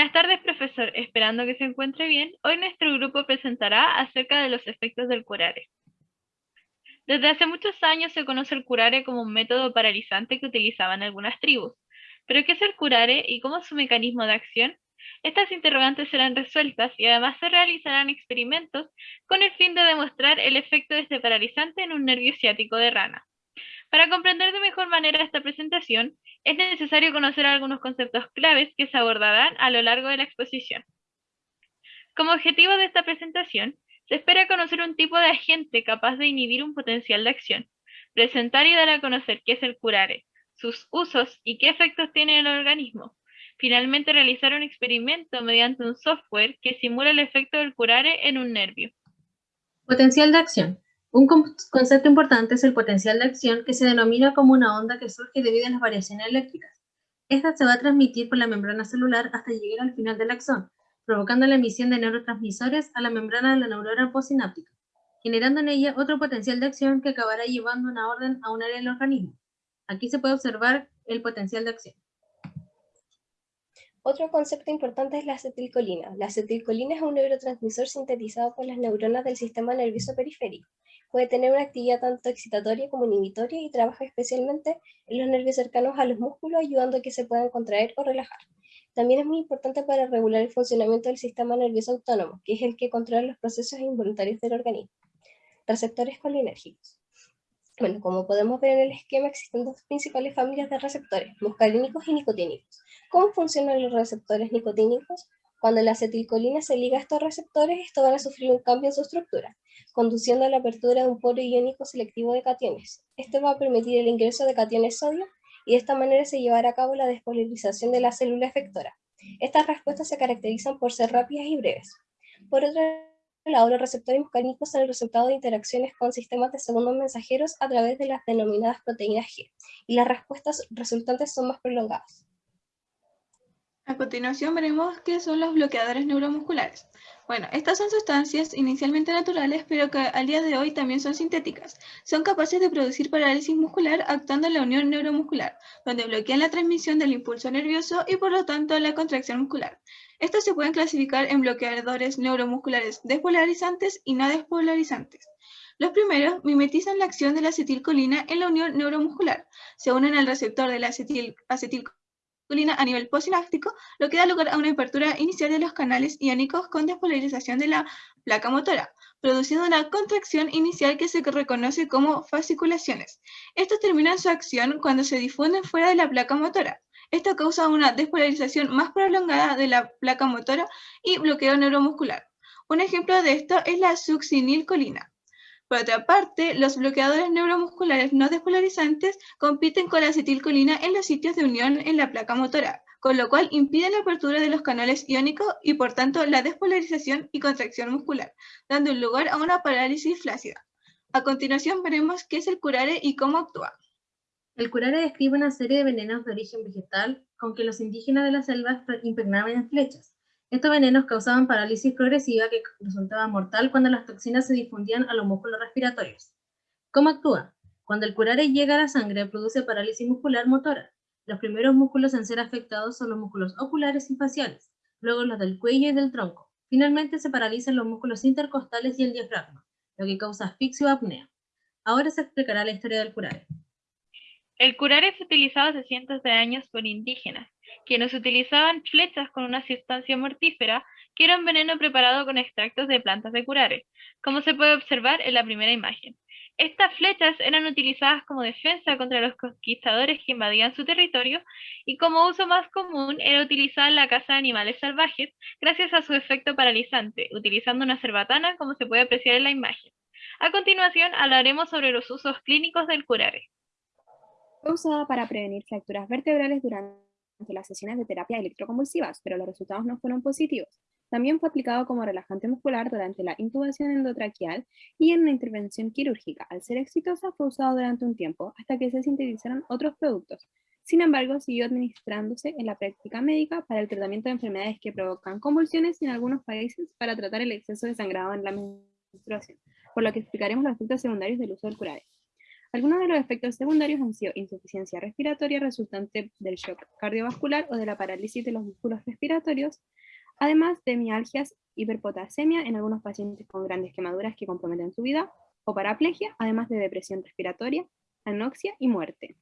Buenas tardes, profesor. Esperando que se encuentre bien, hoy nuestro grupo presentará acerca de los efectos del curare. Desde hace muchos años se conoce el curare como un método paralizante que utilizaban algunas tribus. ¿Pero qué es el curare y cómo es su mecanismo de acción? Estas interrogantes serán resueltas y además se realizarán experimentos con el fin de demostrar el efecto de este paralizante en un nervio ciático de rana. Para comprender de mejor manera esta presentación, es necesario conocer algunos conceptos claves que se abordarán a lo largo de la exposición. Como objetivo de esta presentación, se espera conocer un tipo de agente capaz de inhibir un potencial de acción, presentar y dar a conocer qué es el curare, sus usos y qué efectos tiene en el organismo. Finalmente, realizar un experimento mediante un software que simula el efecto del curare en un nervio. Potencial de acción. Un concepto importante es el potencial de acción, que se denomina como una onda que surge debido a las variaciones eléctricas. Esta se va a transmitir por la membrana celular hasta llegar al final del axón, provocando la emisión de neurotransmisores a la membrana de la neurona postsináptica, generando en ella otro potencial de acción que acabará llevando una orden a un área del organismo. Aquí se puede observar el potencial de acción. Otro concepto importante es la acetilcolina. La acetilcolina es un neurotransmisor sintetizado por las neuronas del sistema nervioso periférico. Puede tener una actividad tanto excitatoria como inhibitoria y trabaja especialmente en los nervios cercanos a los músculos, ayudando a que se puedan contraer o relajar. También es muy importante para regular el funcionamiento del sistema nervioso autónomo, que es el que controla los procesos involuntarios del organismo. Receptores colinérgicos. Bueno, como podemos ver en el esquema, existen dos principales familias de receptores, muscarínicos y nicotínicos. ¿Cómo funcionan los receptores nicotínicos? Cuando la acetilcolina se liga a estos receptores, estos van a sufrir un cambio en su estructura, conduciendo a la apertura de un poro iónico selectivo de cationes. Este va a permitir el ingreso de cationes sodio y de esta manera se llevará a cabo la despolarización de la célula efectora. Estas respuestas se caracterizan por ser rápidas y breves. Por otro los receptores muscarínicos son el resultado de interacciones con sistemas de segundos mensajeros a través de las denominadas proteínas G, y las respuestas resultantes son más prolongadas. A continuación veremos qué son los bloqueadores neuromusculares. Bueno, estas son sustancias inicialmente naturales, pero que al día de hoy también son sintéticas. Son capaces de producir parálisis muscular actuando en la unión neuromuscular, donde bloquean la transmisión del impulso nervioso y por lo tanto la contracción muscular. Estos se pueden clasificar en bloqueadores neuromusculares despolarizantes y no despolarizantes. Los primeros mimetizan la acción de la acetilcolina en la unión neuromuscular. Se unen al receptor de la acetil acetilcolina a nivel postsináptico, lo que da lugar a una apertura inicial de los canales iónicos con despolarización de la placa motora, produciendo una contracción inicial que se reconoce como fasciculaciones. Estos terminan su acción cuando se difunden fuera de la placa motora. Esto causa una despolarización más prolongada de la placa motora y bloqueo neuromuscular. Un ejemplo de esto es la succinilcolina. Por otra parte, los bloqueadores neuromusculares no despolarizantes compiten con la acetilcolina en los sitios de unión en la placa motora, con lo cual impiden la apertura de los canales iónicos y por tanto la despolarización y contracción muscular, dando lugar a una parálisis flácida. A continuación veremos qué es el curare y cómo actúa. El curare describe una serie de venenos de origen vegetal con que los indígenas de la selva impregnaban en flechas, estos venenos causaban parálisis progresiva que resultaba mortal cuando las toxinas se difundían a los músculos respiratorios. ¿Cómo actúa? Cuando el curare llega a la sangre, produce parálisis muscular motora. Los primeros músculos en ser afectados son los músculos oculares y faciales, luego los del cuello y del tronco. Finalmente se paralizan los músculos intercostales y el diafragma, lo que causa asfixia o apnea. Ahora se explicará la historia del curare. El curare es utilizado hace cientos de años por indígenas, quienes utilizaban flechas con una sustancia mortífera que era un veneno preparado con extractos de plantas de curare, como se puede observar en la primera imagen. Estas flechas eran utilizadas como defensa contra los conquistadores que invadían su territorio y como uso más común era utilizada en la caza de animales salvajes gracias a su efecto paralizante, utilizando una cerbatana como se puede apreciar en la imagen. A continuación hablaremos sobre los usos clínicos del curare. Fue usada para prevenir fracturas vertebrales durante las sesiones de terapia electroconvulsivas, pero los resultados no fueron positivos. También fue aplicado como relajante muscular durante la intubación endotraqueal y en una intervención quirúrgica. Al ser exitosa, fue usado durante un tiempo hasta que se sintetizaron otros productos. Sin embargo, siguió administrándose en la práctica médica para el tratamiento de enfermedades que provocan convulsiones y en algunos países para tratar el exceso de sangrado en la menstruación, por lo que explicaremos los efectos secundarios del uso del curare. Algunos de los efectos secundarios han sido insuficiencia respiratoria resultante del shock cardiovascular o de la parálisis de los músculos respiratorios, además de mialgias, hiperpotasemia en algunos pacientes con grandes quemaduras que comprometen su vida, o paraplegia, además de depresión respiratoria, anoxia y muerte.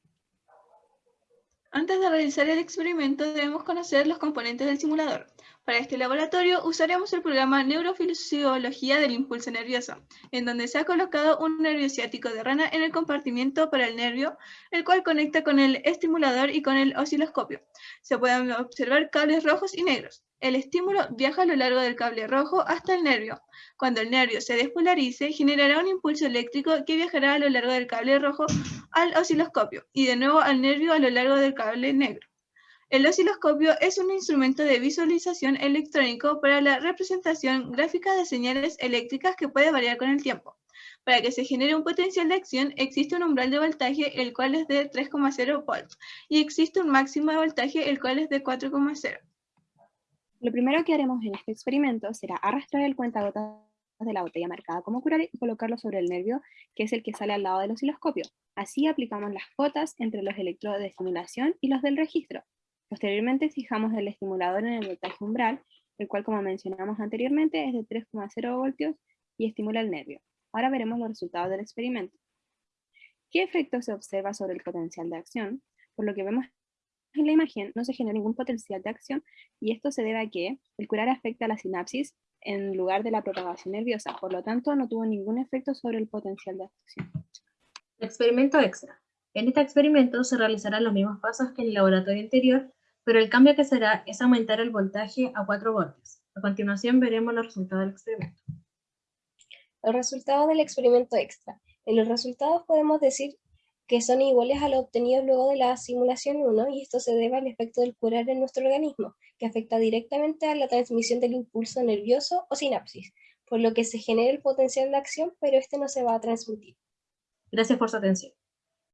Antes de realizar el experimento debemos conocer los componentes del simulador. Para este laboratorio usaremos el programa Neurofisiología del Impulso Nervioso, en donde se ha colocado un nervio ciático de rana en el compartimiento para el nervio, el cual conecta con el estimulador y con el osciloscopio. Se pueden observar cables rojos y negros. El estímulo viaja a lo largo del cable rojo hasta el nervio. Cuando el nervio se despolarice, generará un impulso eléctrico que viajará a lo largo del cable rojo al osciloscopio y de nuevo al nervio a lo largo del cable negro. El osciloscopio es un instrumento de visualización electrónico para la representación gráfica de señales eléctricas que puede variar con el tiempo. Para que se genere un potencial de acción existe un umbral de voltaje el cual es de 3,0 volts y existe un máximo de voltaje el cual es de 4,0. Lo primero que haremos en este experimento será arrastrar el cuentagotas de la botella marcada como curar y colocarlo sobre el nervio, que es el que sale al lado del osciloscopio. Así aplicamos las cotas entre los electrodos de estimulación y los del registro. Posteriormente fijamos el estimulador en el voltaje umbral, el cual como mencionamos anteriormente es de 3,0 voltios y estimula el nervio. Ahora veremos los resultados del experimento. ¿Qué efecto se observa sobre el potencial de acción? Por lo que vemos en la imagen no se genera ningún potencial de acción y esto se debe a que el curar afecta a la sinapsis en lugar de la propagación nerviosa, por lo tanto no tuvo ningún efecto sobre el potencial de acción. Experimento extra. En este experimento se realizarán los mismos pasos que en el laboratorio anterior, pero el cambio que será es aumentar el voltaje a 4 voltios. A continuación veremos los resultados del experimento. Los resultados del experimento extra. En los resultados podemos decir que son iguales a lo obtenido luego de la simulación 1 y esto se debe al efecto del curar en nuestro organismo, que afecta directamente a la transmisión del impulso nervioso o sinapsis, por lo que se genera el potencial de acción, pero este no se va a transmitir. Gracias por su atención.